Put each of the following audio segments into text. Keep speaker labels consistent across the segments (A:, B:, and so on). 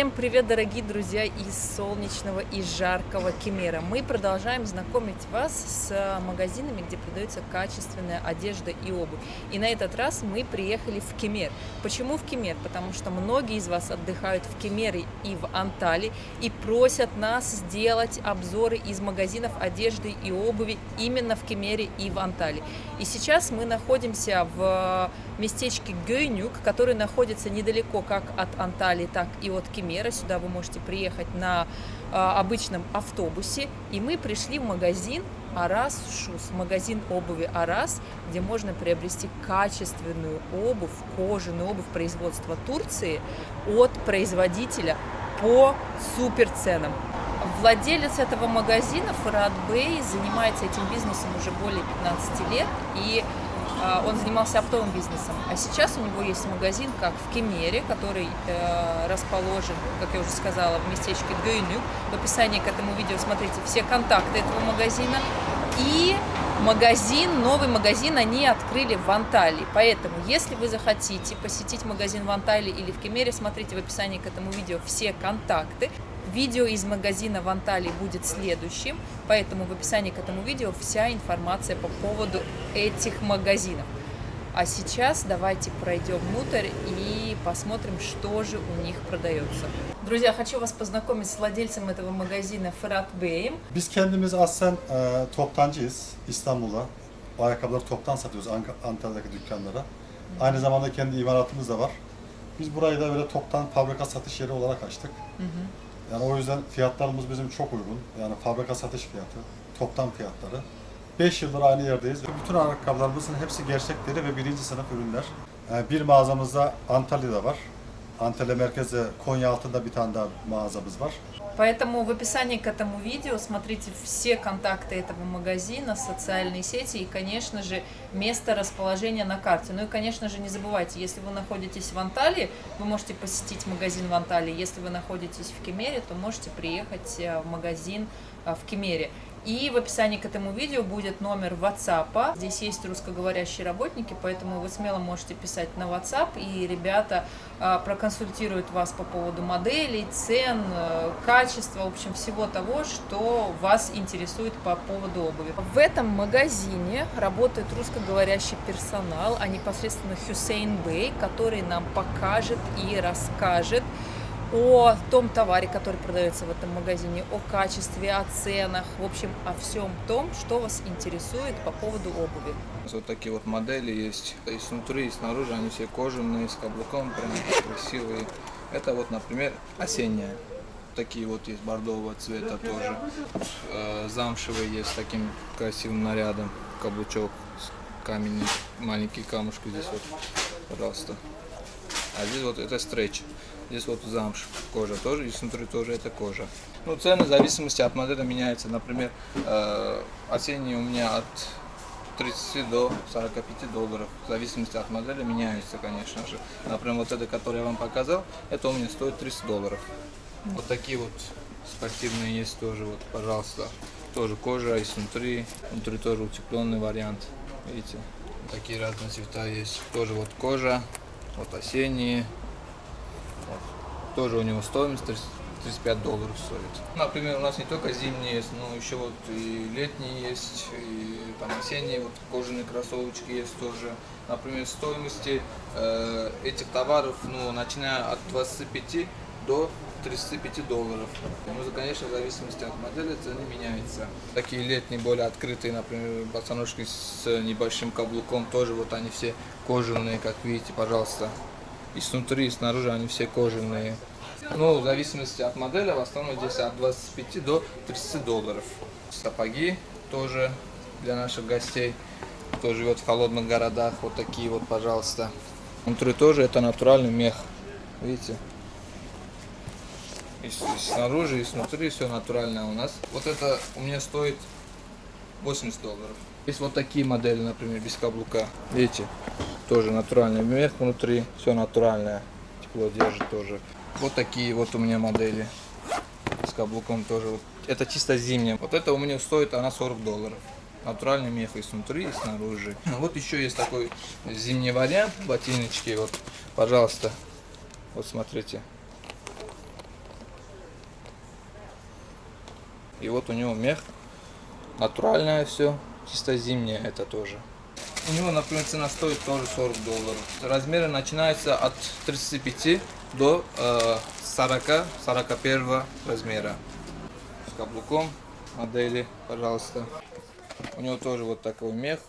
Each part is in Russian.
A: Всем привет, дорогие друзья из солнечного и жаркого Кемера. Мы продолжаем знакомить вас с магазинами, где продается качественная одежда и обувь. И на этот раз мы приехали в Кемер. Почему в Кемер? Потому что многие из вас отдыхают в Кемере и в Анталии и просят нас сделать обзоры из магазинов одежды и обуви именно в Кемере и в Анталии. И сейчас мы находимся в местечке Гейнюк, который находится недалеко как от Анталии, так и от Кемера. Сюда вы можете приехать на э, обычном автобусе. И мы пришли в магазин Арас Шус, магазин обуви Арас, где можно приобрести качественную обувь, кожаную обувь производства Турции от производителя по супер ценам. Владелец этого магазина, Фарад Бей, занимается этим бизнесом уже более 15 лет, и а, он занимался оптовым бизнесом, а сейчас у него есть магазин, как в Кемере, который э, расположен, как я уже сказала, в местечке Гюйнюк. В описании к этому видео смотрите все контакты этого магазина. И магазин, новый магазин они открыли в Анталии. Поэтому, если вы захотите посетить магазин в Анталии или в Кемере, смотрите в описании к этому видео все контакты. Видео из магазина в Анталии будет следующим, поэтому в описании к этому видео вся информация по поводу этих магазинов. А сейчас давайте пройдем внутрь и посмотрим, что же у них продается. Друзья, хочу вас познакомить с владельцем этого магазина Fırat Bey'im.
B: Biz kendimiz aslen e, toptancıyız İstanbul'da. Bu ayakkabıları toptan satıyoruz Antalya'daki dükkanlara. Aynı zamanda kendi imalatımız da var. Biz burayı da böyle toptan fabrika satış yeri olarak açtık. Yani o yüzden fiyatlarımız bizim çok uygun. Yani fabrika satış fiyatı, toptan fiyatları. 5 yıldır aynı yerdeyiz. Bütün ayakkabılarımızın hepsi gerçekleri ve birinci sınıf ürünler. Bir mağazamızda Antalya'da var. Antalya merkezde Konya altında bir tane daha mağazamız var.
A: Поэтому в описании к этому видео смотрите все контакты этого магазина, социальные сети и, конечно же, место расположения на карте. Ну и, конечно же, не забывайте, если вы находитесь в Анталии, вы можете посетить магазин в Анталии. Если вы находитесь в Кемере, то можете приехать э, в магазин э, в Кемере. И в описании к этому видео будет номер WhatsApp. Здесь есть русскоговорящие работники, поэтому вы смело можете писать на WhatsApp, и ребята а, проконсультируют вас по поводу моделей, цен, э, качества, в общем, всего того, что вас интересует по поводу обуви. В этом магазине работает русскоговорящий персонал, а непосредственно Хюсейн Бей, который нам покажет и расскажет, о том товаре, который продается в этом магазине, о качестве, о ценах, в общем, о всем том, что вас интересует по поводу обуви.
C: Вот такие вот модели есть и снутри, и снаружи, они все кожаные, с каблуком, прям красивые. Это вот, например, осенняя. Такие вот есть бордового цвета тоже. Э, Замшевые есть с таким красивым нарядом. Каблучок с камень, маленькие камушки здесь вот, пожалуйста. А здесь вот это стретч. Здесь вот замш, кожа тоже, и снутри тоже это кожа. Ну, цены в зависимости от модели меняются. Например, э, осенние у меня от 30 до 45 долларов. В зависимости от модели меняются, конечно же. Например, вот это, которое я вам показал, это у меня стоит 30 долларов. Вот такие вот спортивные есть тоже, вот, пожалуйста. Тоже кожа и снутри. Внутри тоже утепленный вариант. Видите? Такие разные цвета есть. Тоже вот кожа, вот осенние. Тоже у него стоимость 30 35 долларов стоит. Например, у нас не только зимние есть, но еще вот и летние есть, и там осенние вот кожаные кроссовочки есть тоже. Например, стоимости э, этих товаров, ну, начиная от 25 до 35 долларов. Ну, конечно, в зависимости от модели цены меняются. Такие летние, более открытые, например, босоножки с небольшим каблуком, тоже вот они все кожаные, как видите, пожалуйста. И снутри, и снаружи они все кожаные. Ну, в зависимости от модели, в основном здесь от 25 до 30 долларов. Сапоги тоже для наших гостей, кто живет в холодных городах, вот такие вот, пожалуйста. Внутри тоже это натуральный мех, видите? И, снаружи, и снутри все натуральное у нас. Вот это у меня стоит 80 долларов. Есть вот такие модели, например, без каблука. Видите? тоже натуральный мех внутри, все натуральное, тепло держит тоже. Вот такие вот у меня модели с каблуком тоже. Это чисто зимняя. Вот это у меня стоит она 40 долларов. Натуральный мех и снутри, и снаружи. А вот еще есть такой зимний вариант ботиночки. Вот, пожалуйста, вот смотрите. И вот у него мех натуральное все, чисто зимнее это тоже. У него, например, цена стоит тоже 40 долларов. Размеры начинаются от 35 до э, 40-41 размера. С каблуком модели, пожалуйста. У него тоже вот такой мех,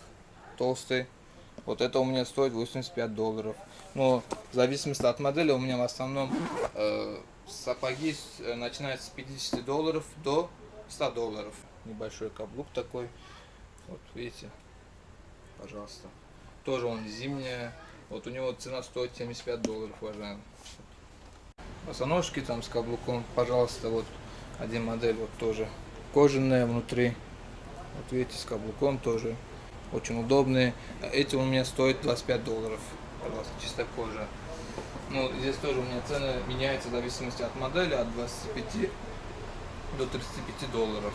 C: толстый. Вот это у меня стоит 85 долларов. Но в зависимости от модели у меня в основном э, сапоги э, начинаются с 50 долларов до 100 долларов. Небольшой каблук такой. Вот видите, пожалуйста. Тоже он зимняя. Вот у него цена стоит 75 долларов, уважаемый. Босоножки там с каблуком, пожалуйста, вот один модель вот тоже кожаная внутри. Вот видите, с каблуком тоже очень удобные. Эти у меня стоят 25 долларов, пожалуйста, чистая кожа. Ну, здесь тоже у меня цены меняются в зависимости от модели, от 25 до 35 долларов.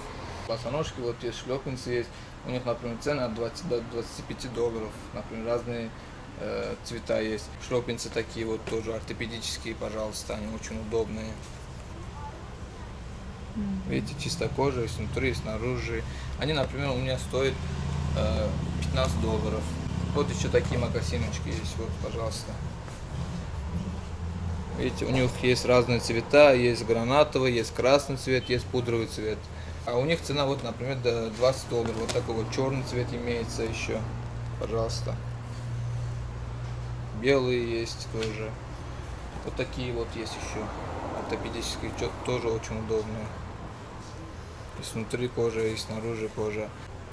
C: Босоножки, вот есть шлепанцы есть, у них, например, цены от 20 до 25 долларов, например, разные э, цвета есть. Шлепанцы такие вот тоже ортопедические, пожалуйста, они очень удобные. Видите, чистая кожа, и снутри, и снаружи. Они, например, у меня стоят э, 15 долларов. Вот еще такие макасиночки есть, вот, пожалуйста. Видите, у них есть разные цвета, есть гранатовый, есть красный цвет, есть пудровый цвет. А у них цена, вот, например, до 20 долларов. Вот такой вот черный цвет имеется еще. Пожалуйста. Белые есть тоже. Вот такие вот есть еще. Ортопедические, тоже очень удобные. И снутри кожа, и снаружи кожа.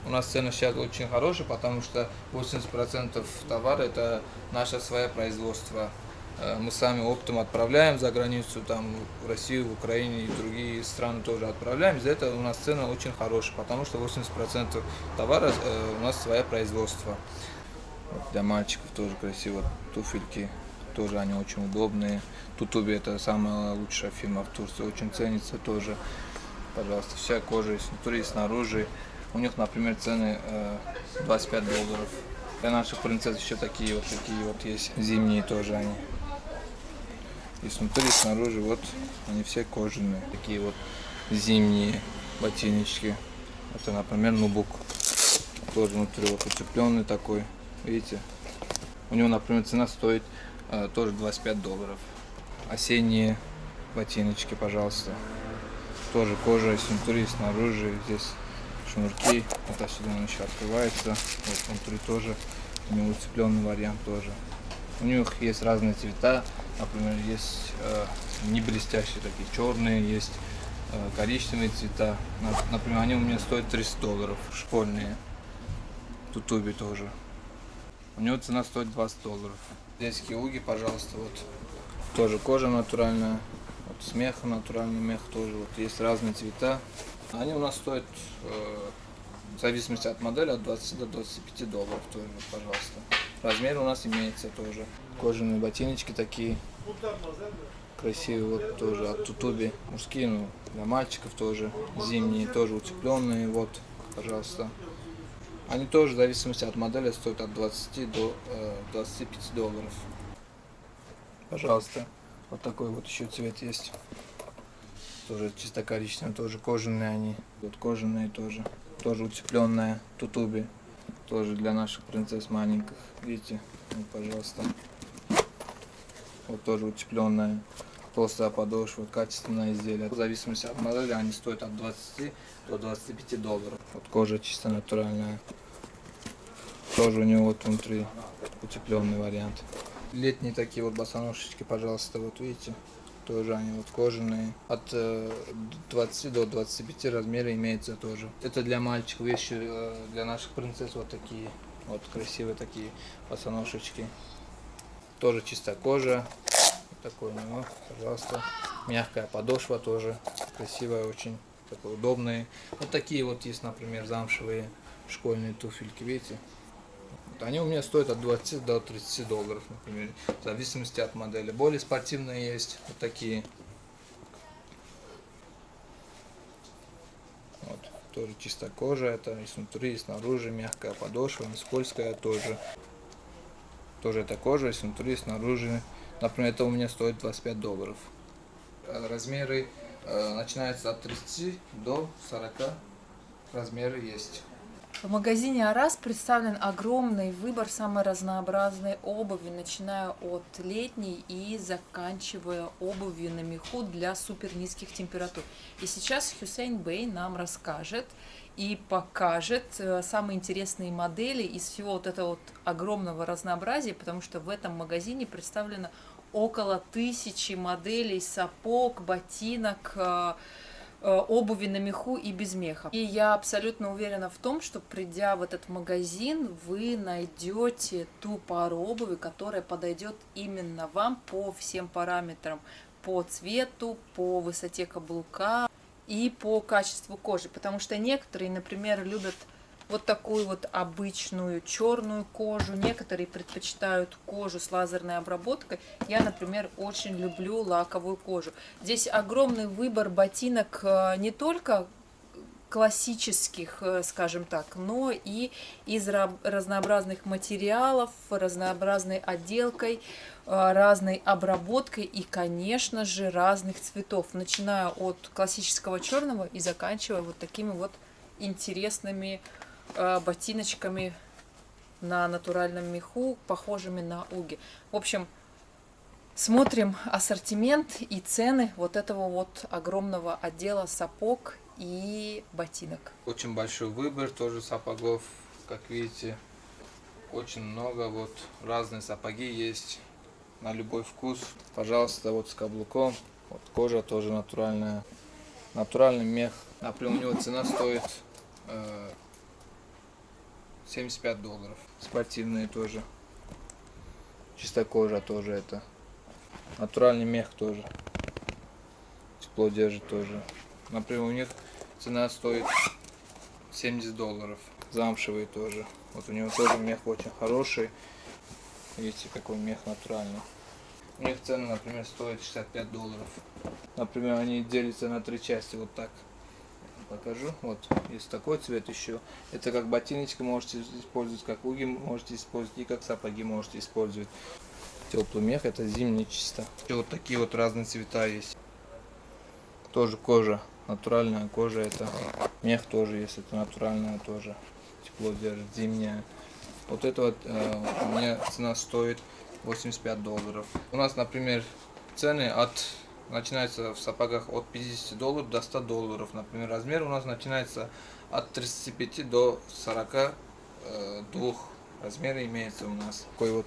C: У нас цены сейчас очень хорошие, потому что 80% товара это наше свое производство. Э, мы сами оптом отправляем за границу, там, в Россию, в Украине и другие страны тоже отправляем. За это у нас цены очень хорошие, потому что 80% товара э, у нас свое производство. Для мальчиков тоже красиво. Туфельки тоже они очень удобные. Тутуби это самая лучшая фирма в Турции, очень ценится тоже. Пожалуйста, вся кожа и и снаружи. У них, например, цены 25 э, долларов. Для наших принцесс еще такие вот такие вот есть. Зимние тоже они. И снутри, и снаружи, вот они все кожаные. Такие вот зимние ботиночки. Это, например, нубук. Тоже внутри вот утепленный такой. Видите? У него, например, цена стоит э, тоже 25 долларов. Осенние ботиночки, пожалуйста. Тоже кожа снутри, снаружи. Здесь шнурки. Вот отсюда он еще открывается. Вот внутри тоже у него уцепленный вариант тоже. У них есть разные цвета. Например, есть э, не блестящие такие, черные, есть э, коричневые цвета. Например, они у меня стоят 300 долларов, школьные. Тутуби тоже. У него цена стоит 20 долларов. Здесь киуги, пожалуйста, вот. Тоже кожа натуральная. Вот смех натуральный мех тоже. Вот есть разные цвета. Они у нас стоят, э, в зависимости от модели, от 20 до 25 долларов тоже, пожалуйста. Размер у нас имеется тоже. Кожаные ботиночки такие. Красивые вот тоже от Тутуби. Мужские, ну, для мальчиков тоже. Зимние тоже утепленные, вот, пожалуйста. Они тоже, в зависимости от модели, стоят от 20 до э, 25 долларов. Пожалуйста. Вот такой вот еще цвет есть. Тоже чисто коричневые, тоже кожаные они. Вот кожаные тоже. Тоже утепленная тутуби. Тоже для наших принцесс маленьких. Видите? Вот, пожалуйста. Вот тоже утепленная. Толстая подошва, качественное изделие. В зависимости от модели они стоят от 20 до 25 долларов. Вот кожа чисто натуральная. Тоже у него вот внутри утепленный вариант. Летние такие вот босоножечки, пожалуйста, вот видите. Тоже они вот кожаные. От 20 э, до 25 размера имеется тоже. Это для мальчиков, еще э, для наших принцесс вот такие. Вот красивые такие босоножечки. Тоже чистая кожа. Вот такой у него, пожалуйста. Мягкая подошва тоже. Красивая очень. Такой удобные. Вот такие вот есть, например, замшевые школьные туфельки, видите? Они у меня стоят от 20 до 30 долларов, например, в зависимости от модели. Более спортивные есть, вот такие. Вот, тоже чистая кожа, это и снутри, и снаружи, мягкая подошва, не скользкая тоже. Тоже это кожа, и снутри, и снаружи. Например, это у меня стоит 25 долларов. Размеры Э, начинается от 30 до 40 размеры есть.
A: В магазине Арас представлен огромный выбор самой разнообразной обуви, начиная от летней и заканчивая обувью на меху для супер низких температур. И сейчас Хюсейн Бэй нам расскажет и покажет э, самые интересные модели из всего вот этого вот огромного разнообразия, потому что в этом магазине представлено около тысячи моделей сапог, ботинок, э, обуви на меху и без меха. И я абсолютно уверена в том, что придя в этот магазин, вы найдете ту пару обуви, которая подойдет именно вам по всем параметрам. По цвету, по высоте каблука и по качеству кожи. Потому что некоторые, например, любят вот такую вот обычную черную кожу. Некоторые предпочитают кожу с лазерной обработкой. Я, например, очень люблю лаковую кожу. Здесь огромный выбор ботинок э, не только классических, э, скажем так, но и из разнообразных материалов, разнообразной отделкой, э, разной обработкой и, конечно же, разных цветов, начиная от классического черного и заканчивая вот такими вот интересными ботиночками на натуральном меху, похожими на уги. В общем, смотрим ассортимент и цены вот этого вот огромного отдела сапог и ботинок.
C: Очень большой выбор тоже сапогов, как видите. Очень много, вот разные сапоги есть на любой вкус. Пожалуйста, вот с каблуком. Вот кожа тоже натуральная. Натуральный мех. Например, у него цена стоит э, 75 долларов. Спортивные тоже. Чистая кожа тоже это. Натуральный мех тоже. Тепло держит тоже. Например, у них цена стоит 70 долларов. Замшевые тоже. Вот у него тоже мех очень хороший. Видите, какой мех натуральный. У них цена, например, стоит 65 долларов. Например, они делятся на три части вот так покажу. Вот, есть такой цвет еще. Это как ботиночка можете использовать, как уги можете использовать и как сапоги можете использовать. Теплый мех, это зимний чисто. Еще вот такие вот разные цвета есть. Тоже кожа, натуральная кожа это. Мех тоже есть, это натуральная тоже. Тепло держит, зимняя. Вот это вот э, у меня цена стоит 85 долларов. У нас, например, цены от начинается в сапогах от 50 долларов до 100 долларов. Например, размер у нас начинается от 35 до 42 э, размера имеется у нас. Такой вот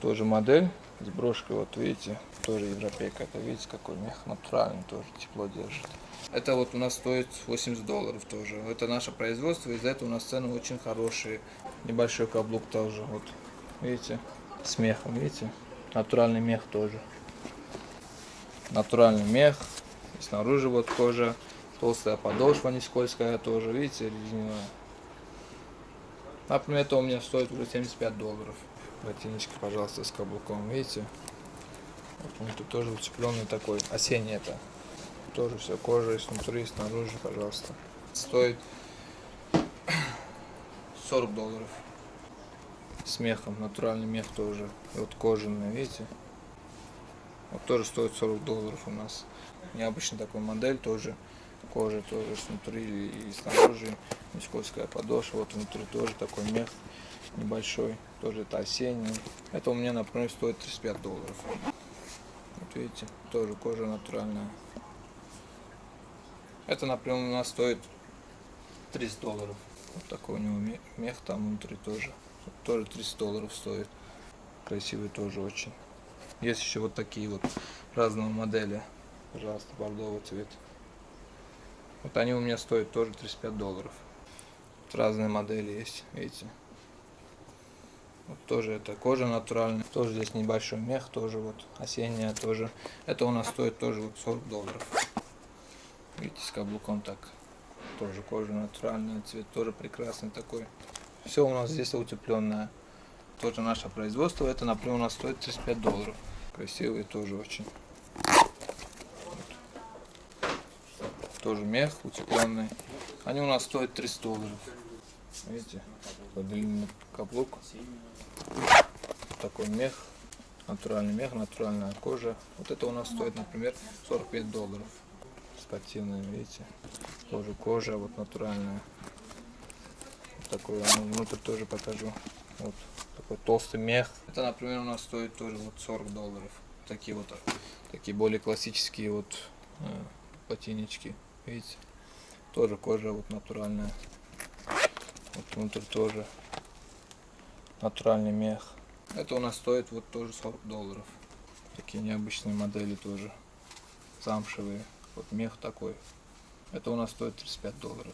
C: тоже модель с брошкой, вот видите, тоже европейка. Это видите, какой мех натуральный, тоже тепло держит. Это вот у нас стоит 80 долларов тоже. Это наше производство, из-за этого у нас цены очень хорошие. Небольшой каблук тоже, вот видите, с мехом, видите, натуральный мех тоже натуральный мех. Снаружи вот кожа, толстая подошва, не скользкая тоже, видите, резиновая. Например, это у меня стоит уже 75 долларов. Ботиночки, пожалуйста, с каблуком, видите? Вот он тут тоже уцепленный такой, осенний это. Тоже все кожа и снутри, и снаружи, пожалуйста. Стоит 40 долларов. С мехом, натуральный мех тоже. И вот кожаный, видите? Вот тоже стоит 40 долларов у нас. Необычный такой модель тоже. Кожа тоже снутри и снаружи. Не скользкая подошва. Вот внутри тоже такой мех небольшой. Тоже это осенний. Это у меня, например, стоит 35 долларов. Вот видите, тоже кожа натуральная. Это, например, у нас стоит 30 долларов. Вот такой у него мех там внутри тоже. Тоже 30 долларов стоит. Красивый тоже очень. Есть еще вот такие вот разные модели. Пожалуйста, бордовый цвет. Вот они у меня стоят тоже 35 долларов. Вот разные модели есть, видите. Вот тоже это кожа натуральная. Тоже здесь небольшой мех, тоже вот осенняя тоже. Это у нас стоит тоже вот 40 долларов. Видите, с каблуком так. Тоже кожа натуральная, цвет тоже прекрасный такой. Все у нас здесь утепленное. Тоже наше производство. Это, например, у нас стоит 35 долларов. Красивые тоже очень. Тоже мех утепленный. Они у нас стоят 300 долларов. Видите, такой длинный каблук. Такой мех. Натуральный мех, натуральная кожа. Вот это у нас стоит, например, 45 долларов. спортивные, видите. Тоже кожа вот натуральная. Вот такой, ну, внутрь тоже покажу. Вот такой толстый мех. Это, например, у нас стоит тоже вот 40 долларов. Такие вот, такие более классические вот э, ботиночки, видите. Тоже кожа вот натуральная. Вот внутрь тоже натуральный мех. Это у нас стоит вот тоже 40 долларов. Такие необычные модели тоже. Замшевые. Вот мех такой. Это у нас стоит 35 долларов.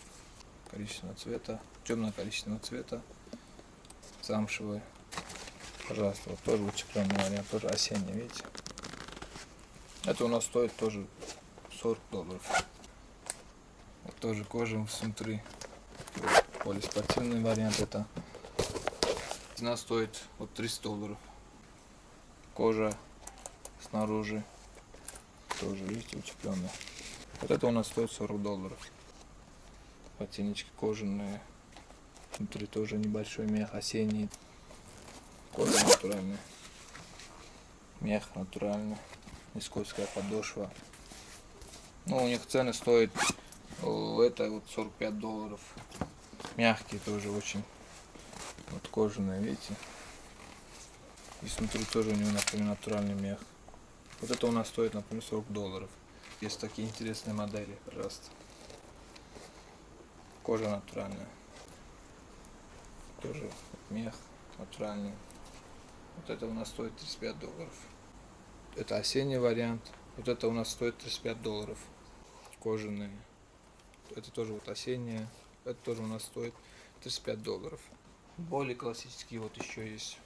C: Коричневого цвета. Темно-коричневого цвета. Замшевые. Пожалуйста, вот тоже утепленный вариант. Тоже осенний, видите. Это у нас стоит тоже 40 долларов. Вот тоже кожа внутри. Полиспортивный вариант это. Цена стоит вот 300 долларов. Кожа снаружи тоже, видите, утепленная. Вот это у нас стоит 40 долларов. Ботиночки кожаные. Внутри тоже небольшой мех осенний. Кожа натуральная. Мех натуральный. Скользкая подошва. Ну, у них цены стоят это вот 45 долларов. Мягкие тоже очень. Вот кожаные, видите? И внутри тоже у него, например, натуральный мех. Вот это у нас стоит, например, 40 долларов. Есть такие интересные модели, пожалуйста. Кожа натуральная. Тоже мех натуральный. Вот это у нас стоит 35 долларов. Это осенний вариант. Вот это у нас стоит 35 долларов. Кожаные. Это тоже вот осенние. Это тоже у нас стоит 35 долларов. Более классический вот еще есть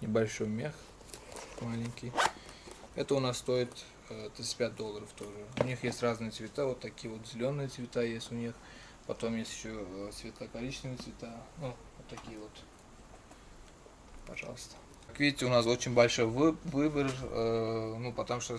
C: небольшой мех. Маленький. Это у нас стоит 35 э, долларов тоже. У них есть разные цвета. Вот такие вот зеленые цвета есть у них. Потом есть еще э, светло-коричневые цвета. Ну, такие вот. Пожалуйста. Как видите, у нас очень большой выбор, э, ну, потому что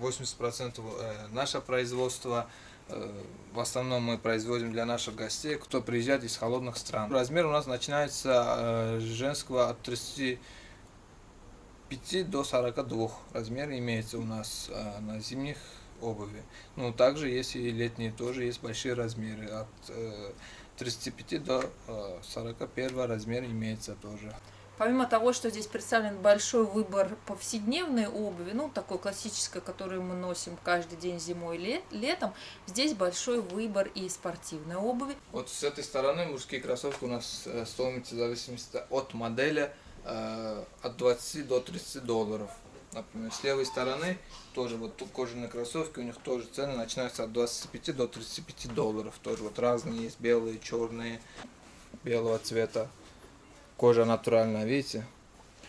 C: 80% э, наше производство, э, в основном мы производим для наших гостей, кто приезжает из холодных стран. Размер у нас начинается женского от 35 до 42 размер имеется у нас на зимних обуви. Ну, также есть и летние, тоже есть большие размеры, от 35 до 41 размер имеется тоже.
A: Помимо того, что здесь представлен большой выбор повседневной обуви, ну, такой классической, которую мы носим каждый день зимой и летом, здесь большой выбор и спортивной обуви.
C: Вот с этой стороны мужские кроссовки у нас э, стоимость в зависимости от модели э, от 20 до 30 долларов. Например, с левой стороны тоже вот тут кожаные кроссовки, у них тоже цены начинаются от 25 до 35 долларов. Тоже вот разные есть, белые, черные, белого цвета. Кожа натуральная, видите?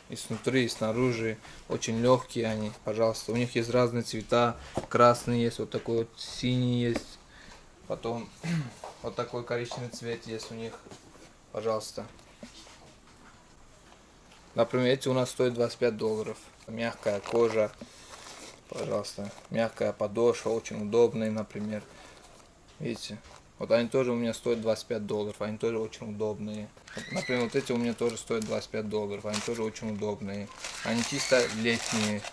C: И снутри, и снаружи. Очень легкие они, пожалуйста. У них есть разные цвета. Красный есть, вот такой вот синий есть. Потом вот такой коричневый цвет есть у них. Пожалуйста. Например, эти у нас стоят 25 долларов. Мягкая кожа. Пожалуйста. Мягкая подошва, очень удобные, например. Видите? Вот они тоже у меня стоят 25 долларов, они тоже очень удобные. Например, вот эти у меня тоже стоят 25 долларов, они тоже очень удобные. Они чисто летние,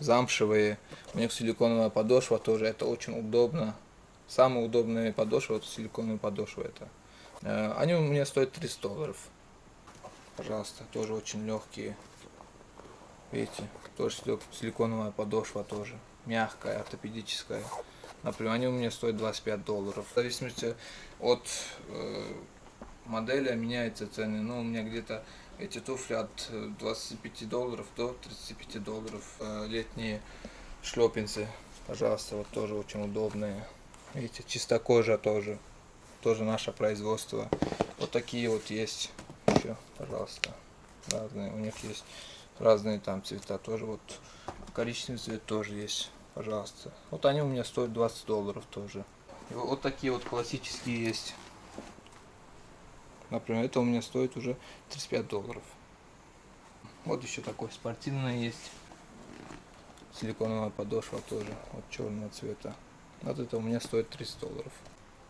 C: замшевые. У них силиконовая подошва тоже, это очень удобно. Самая удобная подошва, это силиконовая подошва. Это. Э, они у меня стоят 30 долларов. Пожалуйста, тоже очень легкие. Видите, тоже силиконовая подошва тоже. Мягкая, ортопедическая. Например, они у меня стоят 25 долларов. В зависимости от э, модели меняются цены. Ну, у меня где-то эти туфли от 25 долларов до 35 долларов. Э, летние шлепинцы, пожалуйста, вот тоже очень удобные. Видите, чисто кожа тоже. Тоже наше производство. Вот такие вот есть еще, пожалуйста. Разные. У них есть разные там цвета тоже. Вот коричневый цвет тоже есть пожалуйста. Вот они у меня стоят 20 долларов тоже. И вот такие вот классические есть. Например, это у меня стоит уже 35 долларов. Вот еще такой спортивный есть. Силиконовая подошва тоже, вот черного цвета. Вот это у меня стоит 30 долларов.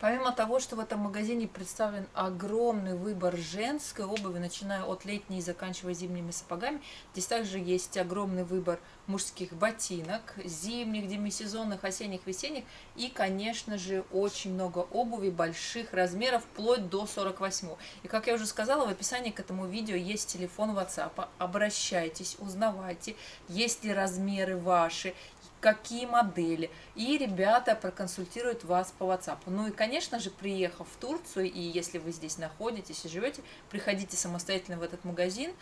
A: Помимо того, что в этом магазине представлен огромный выбор женской обуви, начиная от летней и заканчивая зимними сапогами, здесь также есть огромный выбор мужских ботинок, зимних, демисезонных, осенних, весенних и, конечно же, очень много обуви больших размеров, вплоть до 48. И, как я уже сказала, в описании к этому видео есть телефон WhatsApp. Обращайтесь, узнавайте, есть ли размеры ваши, какие модели. И ребята проконсультируют вас по WhatsApp. Ну и, конечно же, приехав в Турцию, и если вы здесь находитесь и живете, приходите самостоятельно в этот магазин.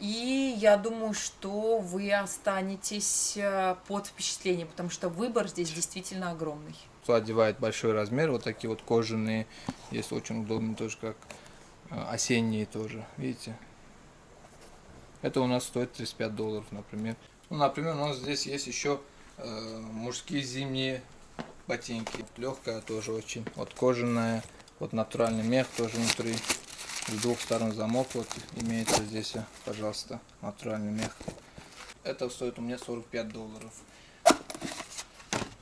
A: И я думаю, что вы останетесь э, под впечатлением, потому что выбор здесь действительно огромный.
C: Одевает большой размер, вот такие вот кожаные, есть очень удобные тоже, как э, осенние тоже, видите? Это у нас стоит 35 долларов, например. Ну, например, у нас здесь есть еще мужские зимние ботинки. Легкая тоже очень. Вот кожаная, вот натуральный мех тоже внутри. С двух сторон замок вот имеется здесь, пожалуйста, натуральный мех. Это стоит у меня 45 долларов.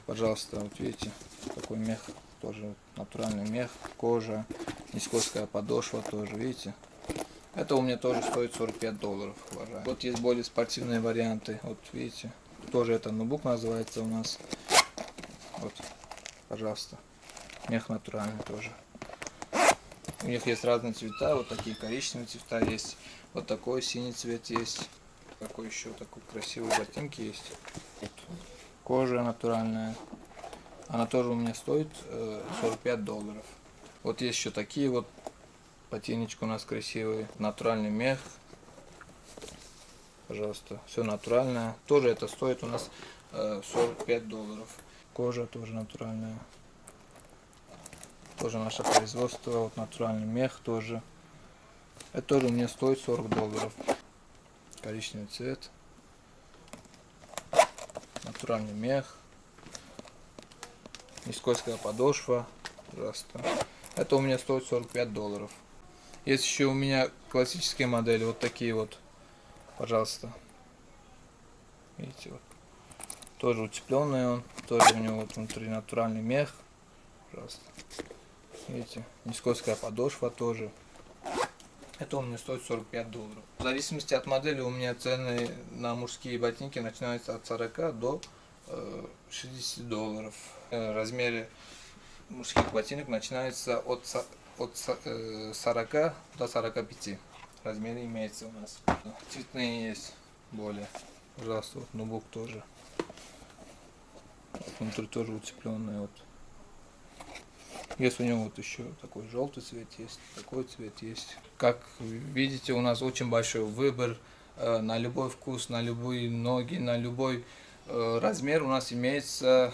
C: Пожалуйста, вот видите, такой мех, тоже натуральный мех, кожа, нескользкая подошва тоже, видите. Это у меня тоже стоит 45 долларов, уважаемые. Вот есть более спортивные варианты, вот видите, тоже это ноутбук называется у нас. Вот, пожалуйста. Мех натуральный тоже. У них есть разные цвета, вот такие коричневые цвета есть, вот такой синий цвет есть. Какой еще такой красивый ботинки есть. Кожа натуральная. Она тоже у меня стоит э, 45 долларов. Вот есть еще такие вот ботиночки у нас красивые. Натуральный мех пожалуйста, все натуральное. Тоже это стоит у нас 45 э, долларов. Кожа тоже натуральная. Тоже наше производство, вот натуральный мех тоже. Это тоже мне стоит 40 долларов. Коричневый цвет. Натуральный мех. Нескользкая подошва. Пожалуйста. Это у меня стоит 45 долларов. Есть еще у меня классические модели, вот такие вот пожалуйста. Видите, вот. Тоже утепленный он, тоже у него вот внутри натуральный мех. Пожалуйста. Видите, нескользкая подошва тоже. Это у меня стоит 45 долларов. В зависимости от модели у меня цены на мужские ботинки начинаются от 40 до 60 э, долларов. Э, размеры мужских ботинок начинается от, от 40 э, до 45 размер имеется у нас. Цветные есть более. Пожалуйста, вот ноутбук тоже. Внутри тоже утепленный. Вот. Есть у него вот еще такой желтый цвет есть, такой цвет есть. Как видите, у нас очень большой выбор э, на любой вкус, на любые ноги, на любой э, размер у нас имеется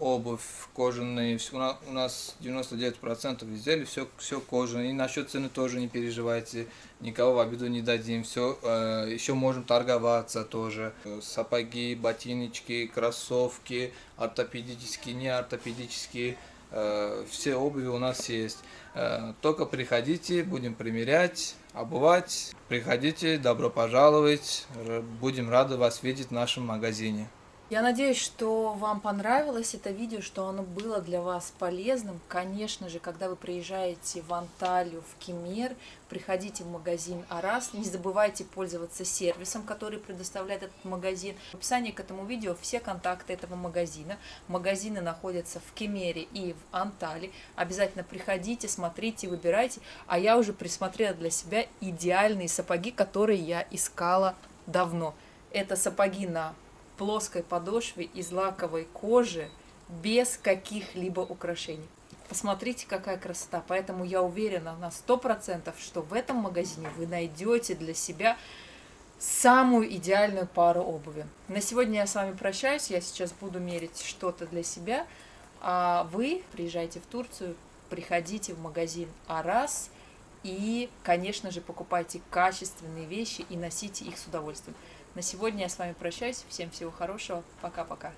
C: обувь кожаные, у нас 99% изделий, все, все кожаное. И насчет цены тоже не переживайте, никого в обиду не дадим, все, э, еще можем торговаться тоже. Сапоги, ботиночки, кроссовки, ортопедические, не ортопедические, э, все обуви у нас есть. Только приходите, будем примерять, обувать. Приходите, добро пожаловать, будем рады вас видеть в нашем магазине.
A: Я надеюсь, что вам понравилось это видео, что оно было для вас полезным. Конечно же, когда вы приезжаете в Анталию, в Кемер, приходите в магазин Арас. Не забывайте пользоваться сервисом, который предоставляет этот магазин. В описании к этому видео все контакты этого магазина. Магазины находятся в Кемере и в Анталии. Обязательно приходите, смотрите, выбирайте. А я уже присмотрела для себя идеальные сапоги, которые я искала давно. Это сапоги на плоской подошве из лаковой кожи без каких-либо украшений. Посмотрите, какая красота. Поэтому я уверена на 100%, что в этом магазине вы найдете для себя самую идеальную пару обуви. На сегодня я с вами прощаюсь. Я сейчас буду мерить что-то для себя. А вы приезжайте в Турцию, приходите в магазин Арас и, конечно же, покупайте качественные вещи и носите их с удовольствием. На сегодня я с вами прощаюсь. Всем всего хорошего. Пока-пока.